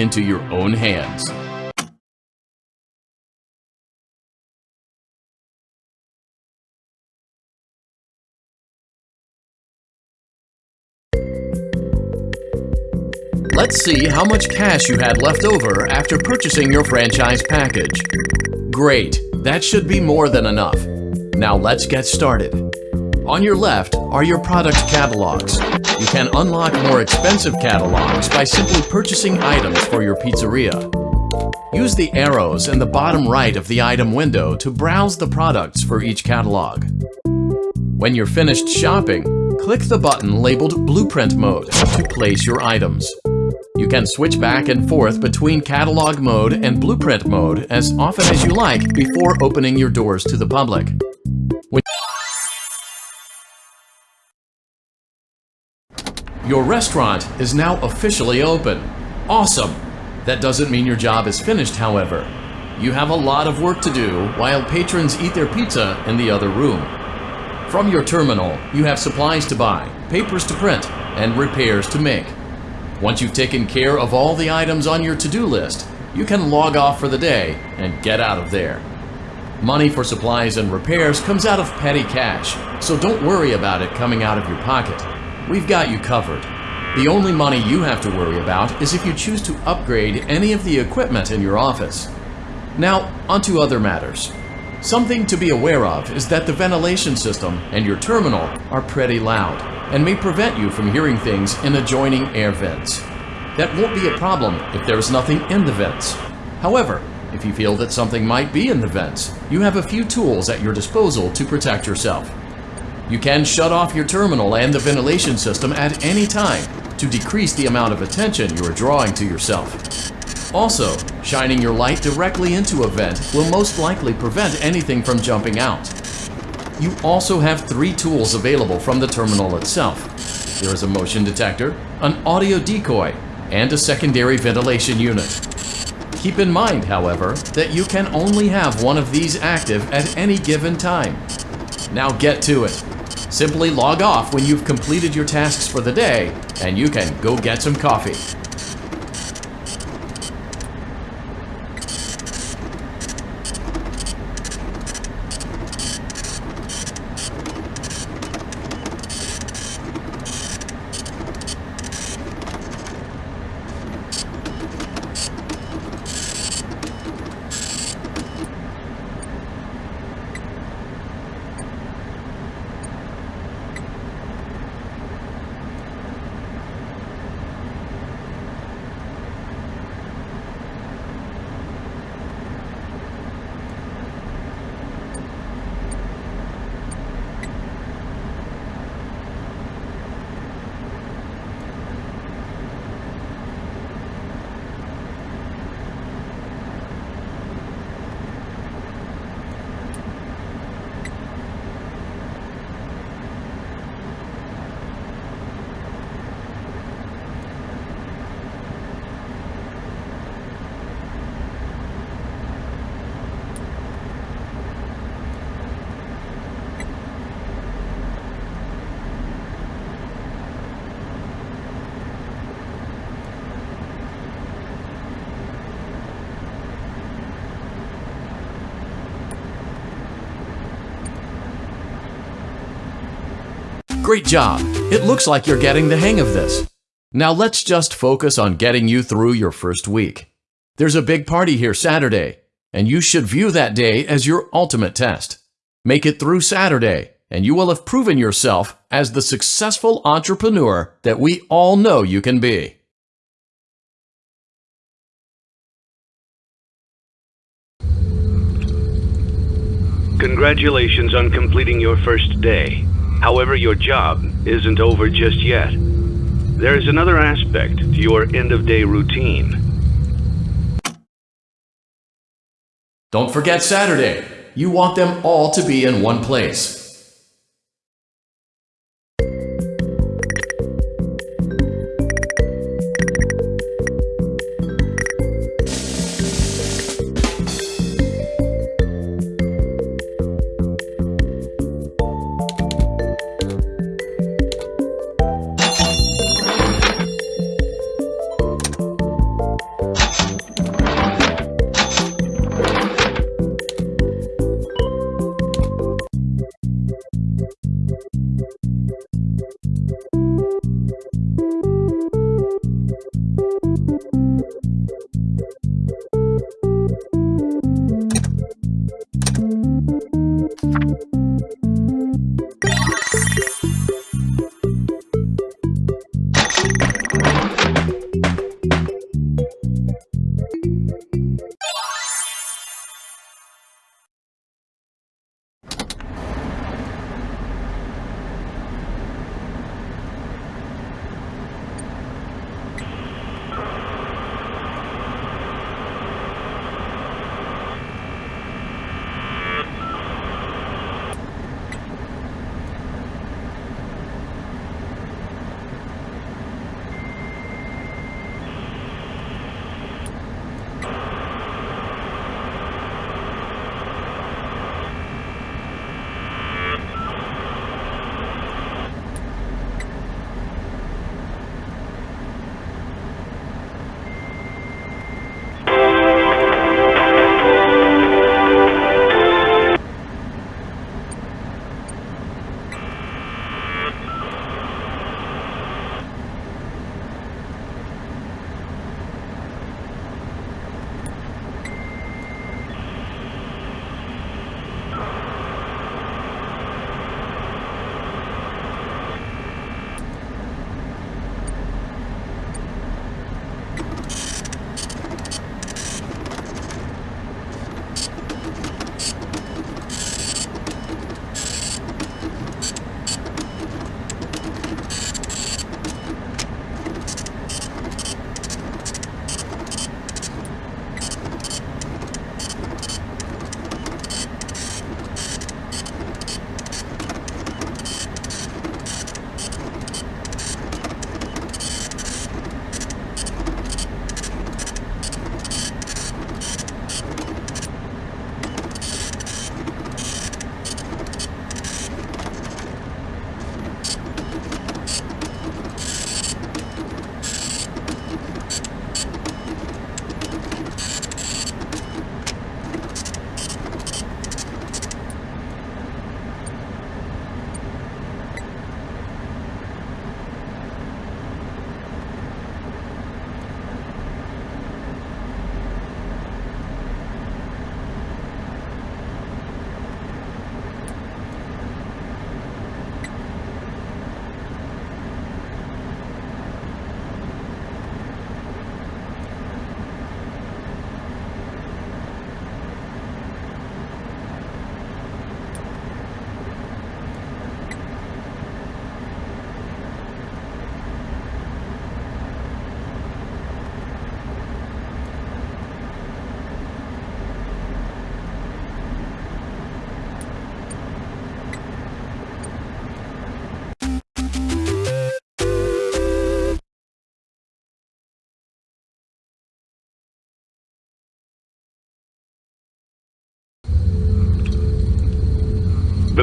into your own hands. Let's see how much cash you had left over after purchasing your franchise package. Great, that should be more than enough. Now let's get started. On your left are your product catalogs. You can unlock more expensive catalogs by simply purchasing items for your pizzeria. Use the arrows in the bottom right of the item window to browse the products for each catalog. When you're finished shopping, click the button labeled Blueprint Mode to place your items. You can switch back and forth between catalog mode and blueprint mode as often as you like before opening your doors to the public. Your restaurant is now officially open. Awesome! That doesn't mean your job is finished, however. You have a lot of work to do while patrons eat their pizza in the other room. From your terminal, you have supplies to buy, papers to print, and repairs to make. Once you've taken care of all the items on your to-do list, you can log off for the day and get out of there. Money for supplies and repairs comes out of petty cash, so don't worry about it coming out of your pocket. We've got you covered. The only money you have to worry about is if you choose to upgrade any of the equipment in your office. Now, onto other matters. Something to be aware of is that the ventilation system and your terminal are pretty loud and may prevent you from hearing things in adjoining air vents. That won't be a problem if there is nothing in the vents. However, if you feel that something might be in the vents, you have a few tools at your disposal to protect yourself. You can shut off your terminal and the ventilation system at any time to decrease the amount of attention you are drawing to yourself. Also, shining your light directly into a vent will most likely prevent anything from jumping out. You also have three tools available from the terminal itself. There is a motion detector, an audio decoy, and a secondary ventilation unit. Keep in mind, however, that you can only have one of these active at any given time. Now get to it. Simply log off when you've completed your tasks for the day, and you can go get some coffee. Great job! It looks like you're getting the hang of this. Now let's just focus on getting you through your first week. There's a big party here Saturday, and you should view that day as your ultimate test. Make it through Saturday, and you will have proven yourself as the successful entrepreneur that we all know you can be. Congratulations on completing your first day. However, your job isn't over just yet. There is another aspect to your end-of-day routine. Don't forget Saturday. You want them all to be in one place. Música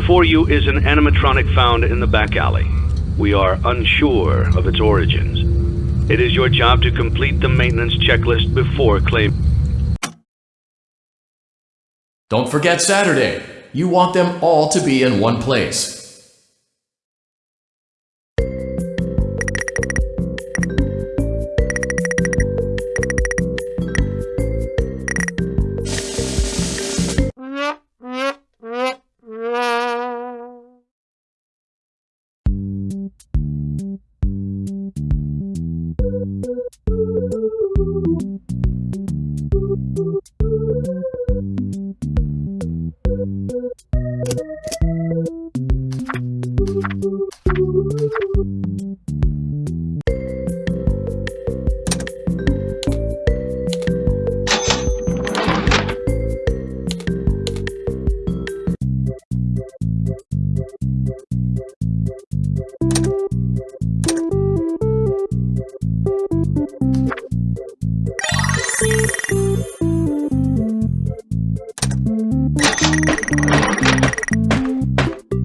Before you is an animatronic found in the back alley. We are unsure of its origins. It is your job to complete the maintenance checklist before claim. Don't forget Saturday. You want them all to be in one place. Thank you.